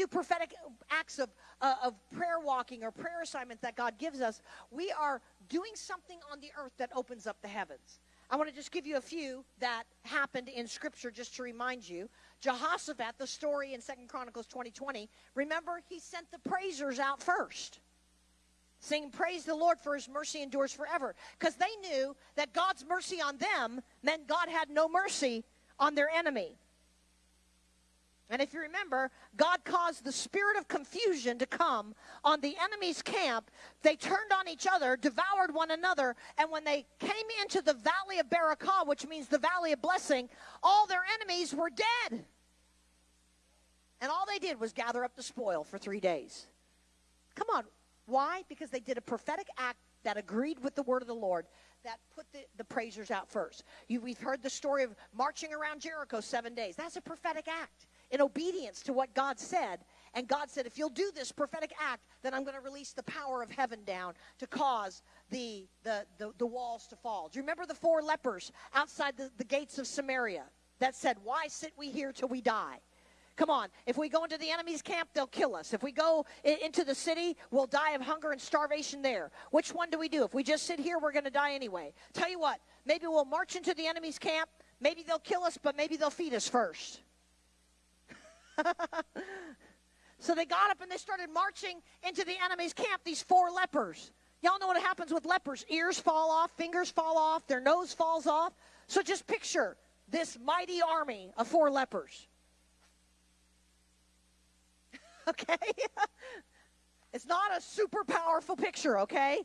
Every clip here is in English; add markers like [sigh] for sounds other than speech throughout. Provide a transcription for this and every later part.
do prophetic acts of, uh, of prayer walking or prayer assignments that God gives us, we are doing something on the earth that opens up the heavens. I want to just give you a few that happened in Scripture just to remind you. Jehoshaphat, the story in Second Chronicles 2020, remember, he sent the praisers out first. Saying, Praise the Lord for his mercy endures forever. Because they knew that God's mercy on them meant God had no mercy on their enemy. And if you remember, God caused the spirit of confusion to come on the enemy's camp. They turned on each other, devoured one another, and when they came into the valley of Barakah, which means the valley of blessing, all their enemies were dead. And all they did was gather up the spoil for three days. Come on. Why? Because they did a prophetic act that agreed with the word of the Lord that put the, the praisers out first. You, we've heard the story of marching around Jericho seven days. That's a prophetic act in obedience to what God said. And God said, if you'll do this prophetic act, then I'm going to release the power of heaven down to cause the, the, the, the walls to fall. Do you remember the four lepers outside the, the gates of Samaria that said, Why sit we here till we die? Come on. If we go into the enemy's camp, they'll kill us. If we go into the city, we'll die of hunger and starvation there. Which one do we do? If we just sit here, we're going to die anyway. Tell you what, maybe we'll march into the enemy's camp. Maybe they'll kill us, but maybe they'll feed us first. [laughs] so they got up and they started marching into the enemy's camp, these four lepers. Y'all know what happens with lepers ears fall off, fingers fall off, their nose falls off. So just picture this mighty army of four lepers. [laughs] okay? [laughs] it's not a super powerful picture, okay?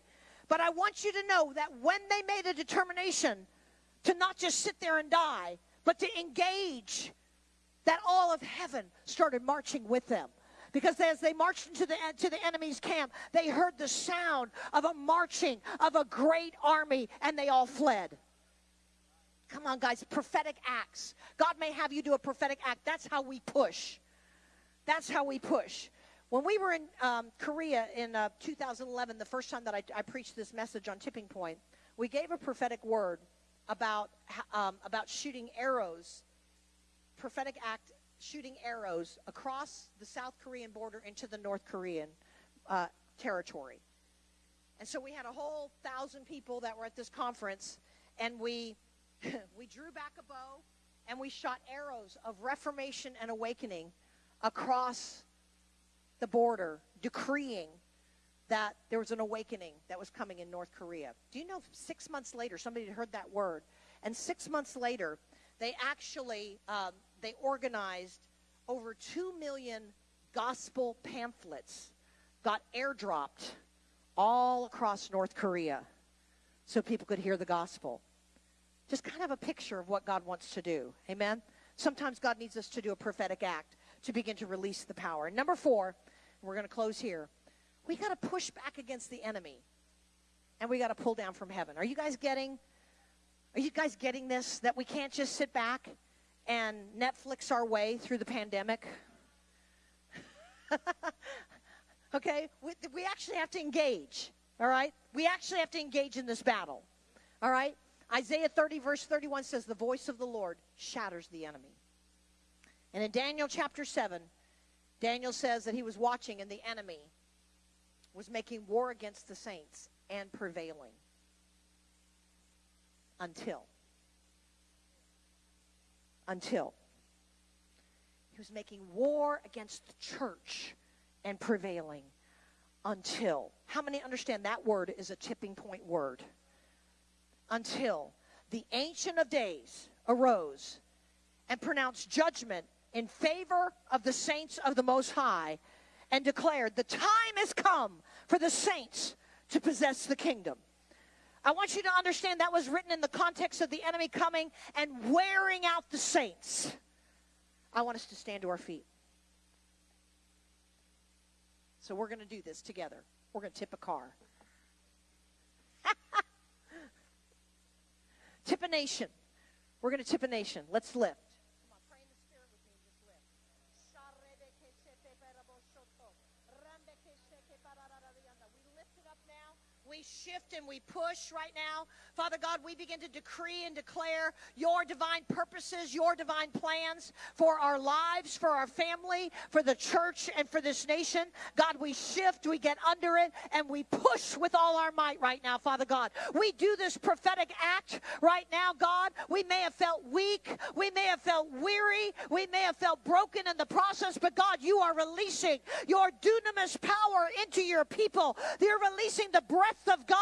But I want you to know that when they made a determination to not just sit there and die, but to engage that all of heaven started marching with them. Because as they marched into the, to the enemy's camp, they heard the sound of a marching of a great army, and they all fled. Come on, guys, prophetic acts. God may have you do a prophetic act. That's how we push. That's how we push. When we were in um, Korea in uh, 2011, the first time that I, I, preached this message on Tipping Point, we gave a prophetic word about um, about shooting arrows prophetic act shooting arrows across the South Korean border into the North Korean uh, territory. And so we had a whole thousand people that were at this conference, and we [laughs] we drew back a bow and we shot arrows of reformation and awakening across the border, decreeing that there was an awakening that was coming in North Korea. Do you know six months later, somebody had heard that word, and six months later, they actually um, they organized over 2 million gospel pamphlets got airdropped all across North Korea so people could hear the gospel. Just kind of a picture of what God wants to do. Amen? Sometimes God needs us to do a prophetic act to begin to release the power. And number four, we're going to close here. We got to push back against the enemy. And we got to pull down from heaven. Are you guys getting are you guys getting this that we can't just sit back and Netflix our way through the pandemic. [laughs] okay? We, we actually have to engage, all right? We actually have to engage in this battle, all right? Isaiah 30, verse 31 says, The voice of the Lord shatters the enemy. And in Daniel chapter 7, Daniel says that he was watching and the enemy was making war against the saints and prevailing until until he was making war against the church and prevailing until. How many understand that word is a tipping point word? Until the Ancient of Days arose and pronounced judgment in favor of the saints of the Most High and declared, The time has come for the saints to possess the kingdom. I want you to understand that was written in the context of the enemy coming and wearing out the saints. I want us to stand to our feet. So we're going to do this together. We're going to tip a car. [laughs] tip a nation. We're going to tip a nation. Let's lift. We we shift and we push right now. Father God, we begin to decree and declare your divine purposes, your divine plans for our lives, for our family, for the church, and for this nation. God, we shift, we get under it, and we push with all our might right now, Father God. We do this prophetic act right now, God. We may have felt weak, we may have felt weary, we may have felt broken in the process, but God, you are releasing your dunamis power into your people. You're releasing the breath of God,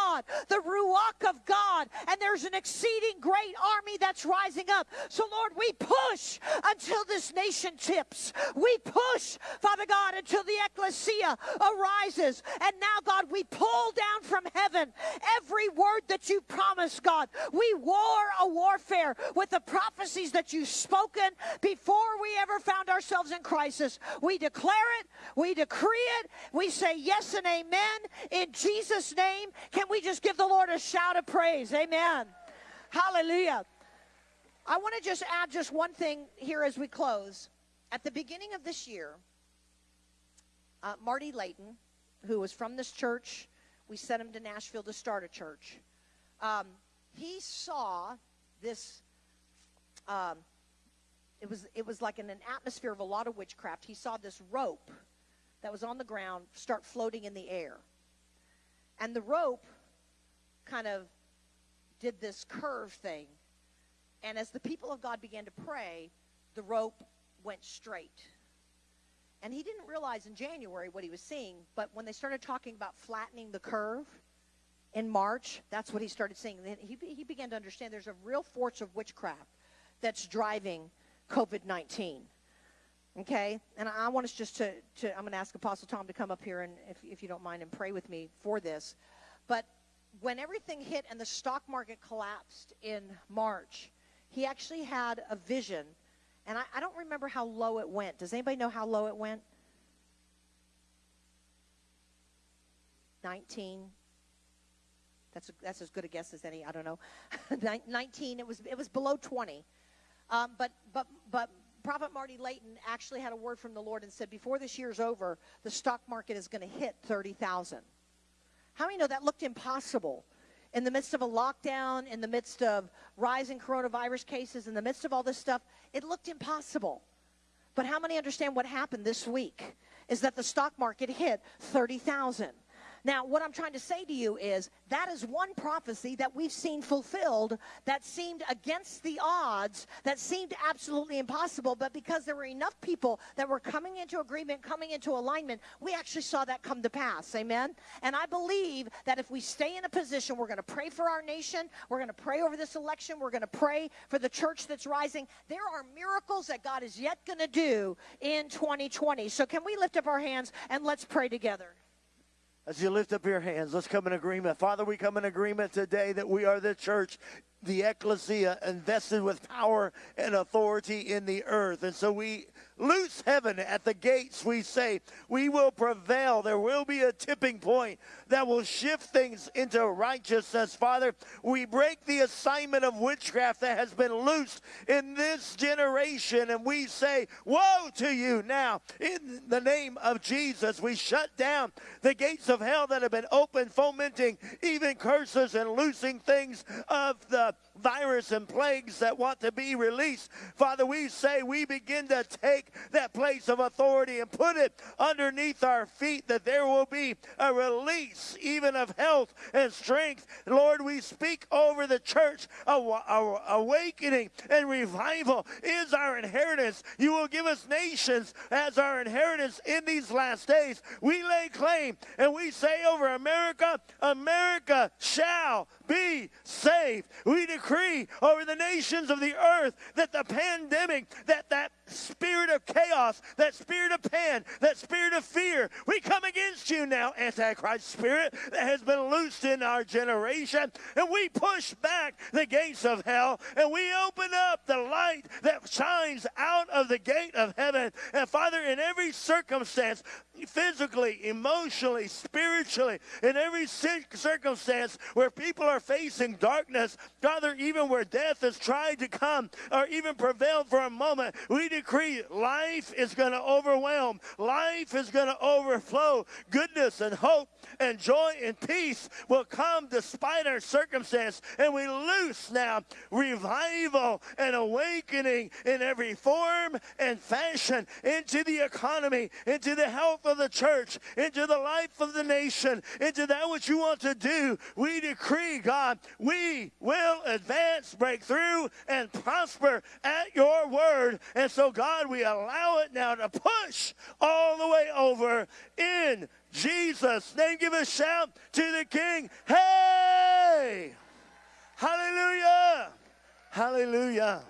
the ruach of God, and there's an exceeding great army that's rising up. So, Lord, we push until this nation tips. We push, Father God, until the ecclesia arises. And now, God, we pull down from heaven every word that you promised, God. We war a warfare with the prophecies that you've spoken before we ever found ourselves in crisis. We declare it, we decree it, we say yes and amen in Jesus' name. Can we just give the Lord a shout of praise? Amen. Hallelujah. I want to just add just one thing here as we close. At the beginning of this year, uh, Marty Layton, who was from this church, we sent him to Nashville to start a church. Um, he saw this. Um, it was it was like in an atmosphere of a lot of witchcraft. He saw this rope that was on the ground start floating in the air, and the rope kind of did this curve thing. And as the people of God began to pray, the rope went straight. And he didn't realize in January what he was seeing, but when they started talking about flattening the curve in March, that's what he started seeing. Then he, he began to understand there's a real force of witchcraft that's driving COVID 19. Okay? And I want us just to, to I'm going to ask Apostle Tom to come up here and, if, if you don't mind, and pray with me for this. But when everything hit and the stock market collapsed in March, he actually had a vision. And I, I don't remember how low it went. Does anybody know how low it went? 19. That's, a, that's as good a guess as any. I don't know. [laughs] 19. It was it was below 20. Um, but but but Prophet Marty Layton actually had a word from the Lord and said, before this year's over, the stock market is going to hit 30,000. How many know that looked impossible? In the midst of a lockdown, in the midst of rising coronavirus cases, in the midst of all this stuff, it looked impossible. But how many understand what happened this week? Is that the stock market hit 30,000. Now, what I'm trying to say to you is that is one prophecy that we've seen fulfilled that seemed against the odds, that seemed absolutely impossible, but because there were enough people that were coming into agreement, coming into alignment, we actually saw that come to pass. Amen? And I believe that if we stay in a position, we're going to pray for our nation, we're going to pray over this election, we're going to pray for the church that's rising. There are miracles that God is yet going to do in 2020. So, can we lift up our hands and let's pray together? As you lift up your hands, let's come in agreement. Father, we come in agreement today that we are the church the ecclesia invested with power and authority in the earth. And so we loose heaven at the gates. We say, we will prevail. There will be a tipping point that will shift things into righteousness. Father, we break the assignment of witchcraft that has been loosed in this generation. And we say, woe to you now. In the name of Jesus, we shut down the gates of hell that have been open, fomenting even curses and loosing things of the up virus and plagues that want to be released. Father, we say we begin to take that place of authority and put it underneath our feet that there will be a release even of health and strength. Lord, we speak over the church. Awakening and revival is our inheritance. You will give us nations as our inheritance in these last days. We lay claim and we say over America, America shall be saved. We decree over the nations of the earth that the pandemic, that that spirit of chaos, that spirit of pan, that spirit of fear, we come against you now, Antichrist spirit that has been loosed in our generation, and we push back the gates of hell, and we open up the light that shines out of the gate of heaven. And Father, in every circumstance, physically, emotionally, spiritually, in every circumstance where people are facing darkness, Father, even where death is trying to come or even prevail for a moment, we decree life is going to overwhelm, life is going to overflow, goodness and hope and joy and peace will come despite our circumstance. And we loose now revival and awakening in every form and fashion into the economy, into the health of the church, into the life of the nation, into that which you want to do. We decree, God, we will advance, break through, and prosper at your word. And so, God, we allow it now to push all the way over in Jesus' name. Give a shout to the King. Hey! Hallelujah! Hallelujah!